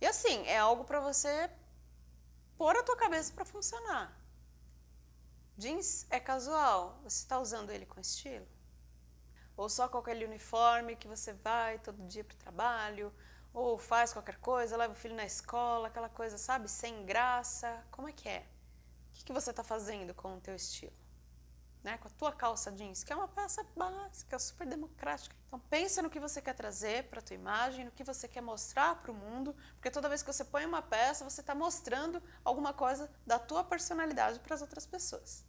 E assim, é algo para você pôr a tua cabeça para funcionar. Jeans é casual, você está usando ele com estilo? Ou só com aquele uniforme que você vai todo dia para o trabalho, ou faz qualquer coisa, leva o filho na escola, aquela coisa, sabe, sem graça. Como é que é? O que, que você está fazendo com o teu estilo? Né? Com a tua calça jeans, que é uma peça básica, super democrática. Então pensa no que você quer trazer para a tua imagem, no que você quer mostrar para o mundo, porque toda vez que você põe uma peça, você está mostrando alguma coisa da tua personalidade para as outras pessoas.